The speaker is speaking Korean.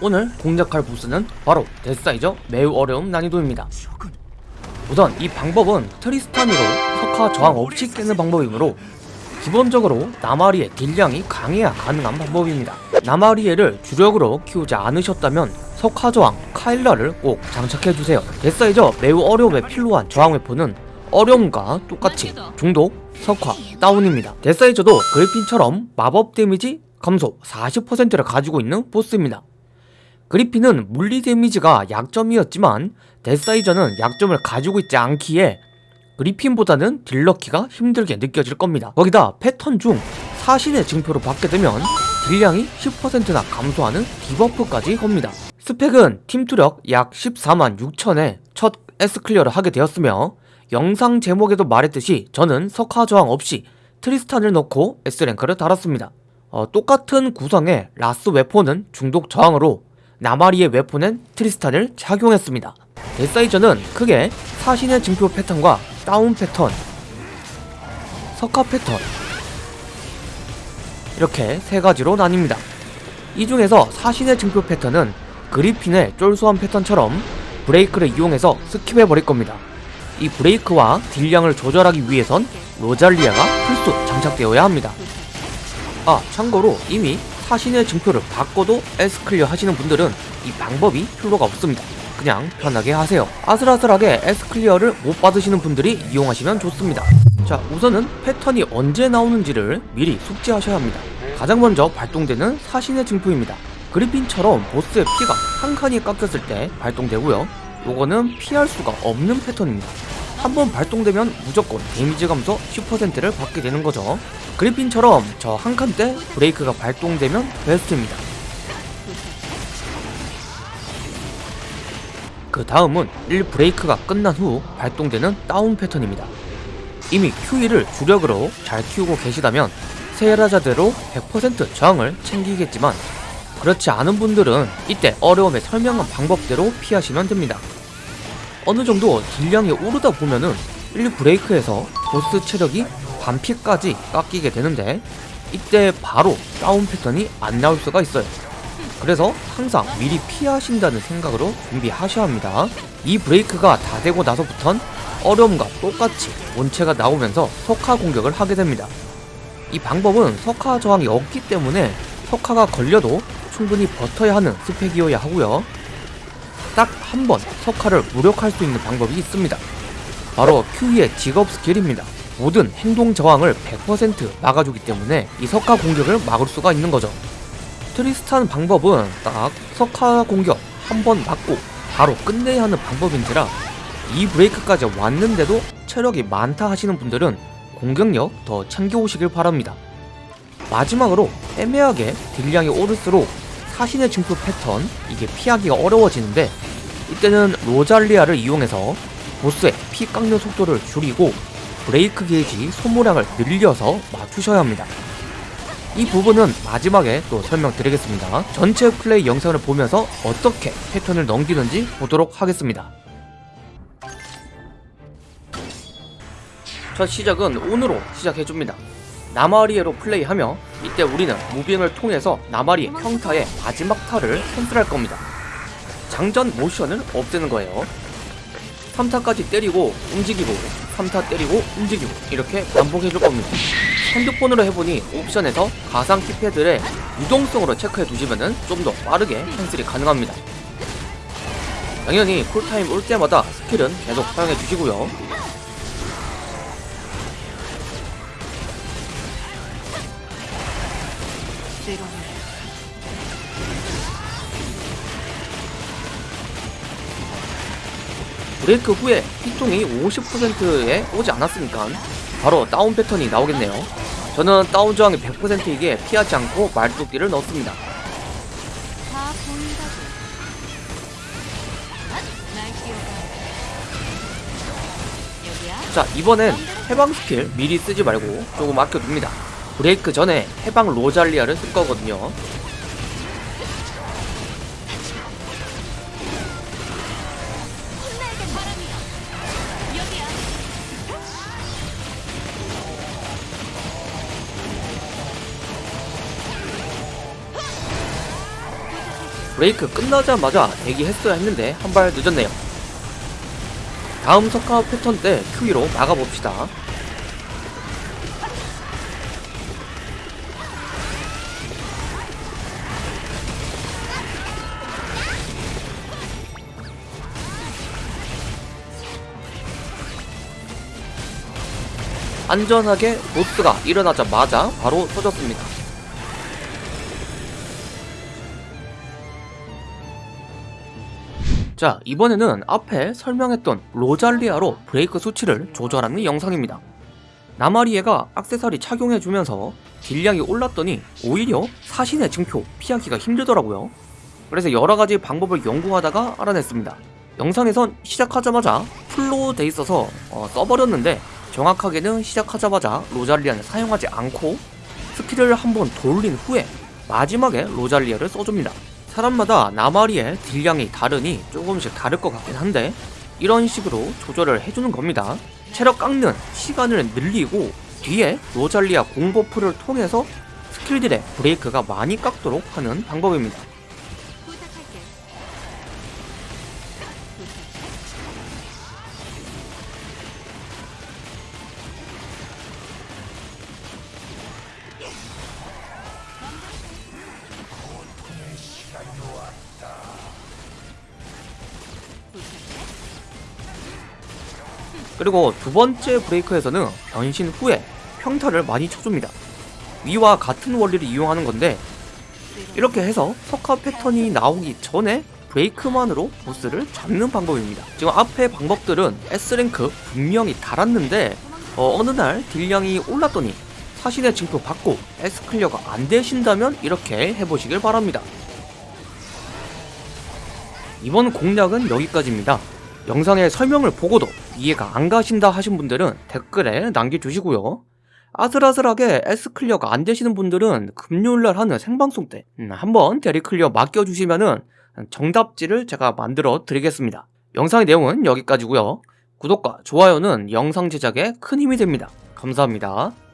오늘 공략할 보스는 바로 데스사이저 매우 어려운 난이도입니다. 우선 이 방법은 트리스탄으로 석화 저항 없이 깨는 방법이므로 기본적으로 나마리에 딜량이 강해야 가능한 방법입니다. 나마리에를 주력으로 키우지 않으셨다면 석화 저항 카일라를 꼭 장착해주세요. 데스사이저 매우 어려움에 필요한 저항 weapon은 어려움과 똑같이 중독, 석화, 다운입니다. 데스사이저도 그리핀처럼 마법 데미지 감소 40%를 가지고 있는 보스입니다. 그리핀은 물리 데미지가 약점이었지만 데스사이저는 약점을 가지고 있지 않기에 그리핀보다는 딜 넣기가 힘들게 느껴질 겁니다. 거기다 패턴 중 사신의 증표를 받게 되면 딜량이 10%나 감소하는 debuff까지 겁니다. 스펙은 팀투력 약 14만 6천에 첫 S clear를 하게 되었으며 영상 제목에도 말했듯이 저는 석화 저항 없이 트리스탄을 넣고 S랭크를 달았습니다. 어, 똑같은 구성의 라스 weapon은 중독 저항으로 나마리에 weapon엔 트리스탄을 착용했습니다. 데스사이저는 크게 사신의 증표 패턴과 다운 패턴, 석화 패턴 이렇게 세 가지로 나뉩니다. 이 중에서 사신의 증표 패턴은 그리핀의 쫄 소환 패턴처럼 브레이크를 이용해서 skip해 버릴 겁니다. 이 브레이크와 딜량을 조절하기 위해선 로잘리아가 필수 장착되어야 합니다. 아 참고로 이미 사신의 증표를 바꿔도 S클리어 하시는 분들은 이 방법이 필요가 없습니다. 그냥 편하게 하세요. 아슬아슬하게 S클리어를 못 받으시는 분들이 이용하시면 좋습니다. 자 우선은 패턴이 언제 나오는지를 미리 숙지하셔야 합니다. 가장 먼저 발동되는 사신의 증표입니다. 그리핀처럼 보스의 피가 한 칸이 깎였을 때 발동되고요. 요거는 피할 수가 없는 패턴입니다. 한번 발동되면 무조건 데미지 감소 10%를 받게 되는 거죠. 그리핀처럼 저 한 칸 때 브레이크가 발동되면 베스트입니다. 그 다음은 1 브레이크가 끝난 후 발동되는 다운 패턴입니다. 이미 Q1을 주력으로 잘 키우고 계시다면 세라자대로 100% 저항을 챙기겠지만 그렇지 않은 분들은 이때 어려움에 설명한 방법대로 피하시면 됩니다. 어느 정도 딜량이 오르다 보면은 1 브레이크에서 보스 체력이 반피까지 깎이게 되는데 이때 바로 다운 패턴이 안 나올 수가 있어요. 그래서 항상 미리 피하신다는 생각으로 준비하셔야 합니다. 이 브레이크가 다 되고 나서부턴 어려움과 똑같이 원체가 나오면서 석화 공격을 하게 됩니다. 이 방법은 석화 저항이 없기 때문에 석화가 걸려도 충분히 버텨야 하는 스펙이어야 하고요. 딱 한 번 석화를 무력화할 수 있는 방법이 있습니다. 바로 Q의 직업 스킬입니다. 모든 행동 저항을 100% 막아주기 때문에 이 석화 공격을 막을 수가 있는 거죠. 트리스탄 방법은 딱 석화 공격 한 번 맞고 바로 끝내야 하는 방법인지라 이 브레이크까지 왔는데도 체력이 많다 하시는 분들은 공격력 더 챙겨오시길 바랍니다. 마지막으로 애매하게 딜량이 오를수록 사신의 증표 패턴 이게 피하기가 어려워지는데 이때는 로잘리아를 이용해서 보스의 피 깎는 속도를 줄이고 브레이크 게이지 소모량을 늘려서 맞추셔야 합니다. 이 부분은 마지막에 또 설명드리겠습니다. 전체 플레이 영상을 보면서 어떻게 패턴을 넘기는지 보도록 하겠습니다. 첫 시작은 운으로 시작해줍니다. 나마리에로 플레이하며 이때 우리는 무빙을 통해서 나마리의 평타의 마지막 타를 캔슬할 겁니다. 장전 모션을 없애는 거예요. 3타까지 때리고 움직이고 3타 때리고 움직이고 이렇게 반복해줄 겁니다. 핸드폰으로 해보니 옵션에서 가상 키패드의 유동성으로 체크해 두시면 좀 더 빠르게 캔슬이 가능합니다. 당연히 쿨타임 올 때마다 스킬은 계속 사용해 주시고요. 브레이크 후에 피통이 50%에 오지 않았으니까 바로 다운 패턴이 나오겠네요. 저는 다운 저항이 100%이기에 피하지 않고 말뚝딜을 넣습니다. 자 이번엔 해방 스킬 미리 쓰지 말고 조금 아껴둡니다. 브레이크 전에 해방 로잘리아를 쓸 거거든요. 브레이크 끝나자마자 대기했어야 했는데 한 발 늦었네요. 다음 석가 패턴 때 Q2로 막아봅시다. 안전하게 보스가 일어나자마자 바로 터졌습니다. 자, 이번에는 앞에 설명했던 로잘리아로 브레이크 수치를 조절하는 영상입니다. 나마리에가 악세사리 착용해주면서 딜량이 올랐더니 오히려 사신의 증표 피하기가 힘들더라고요. 그래서 여러가지 방법을 연구하다가 알아냈습니다. 영상에선 시작하자마자 풀로 돼 있어서 어, 써버렸는데 정확하게는 시작하자마자 로잘리아는 사용하지 않고 스킬을 한번 돌린 후에 마지막에 로잘리아를 써줍니다. 사람마다 나마리에 딜량이 다르니 조금씩 다를 것 같긴 한데 이런 식으로 조절을 해주는 겁니다. 체력 깎는 시간을 늘리고 뒤에 로잘리아 공buff를 통해서 스킬들의 브레이크가 많이 깎도록 하는 방법입니다. 그리고 두 번째 브레이크에서는 변신 후에 평타를 많이 쳐줍니다. 위와 같은 원리를 이용하는 건데 이렇게 해서 석화 패턴이 나오기 전에 브레이크만으로 보스를 잡는 방법입니다. 지금 앞에 방법들은 S랭크 분명히 달았는데 어, 어느 날 딜량이 올랐더니 사신의 증표 받고 S clear가 안 되신다면 이렇게 해보시길 바랍니다. 이번 공략은 여기까지입니다. 영상의 설명을 보고도 이해가 안 가신다 하신 분들은 댓글에 남겨주시고요. 아슬아슬하게 S클리어가 안 되시는 분들은 금요일날 하는 생방송 때 음, 한번 대리클리어 맡겨주시면은 정답지를 제가 만들어 드리겠습니다. 영상의 내용은 여기까지고요. 구독과 좋아요는 영상 제작에 큰 힘이 됩니다. 감사합니다.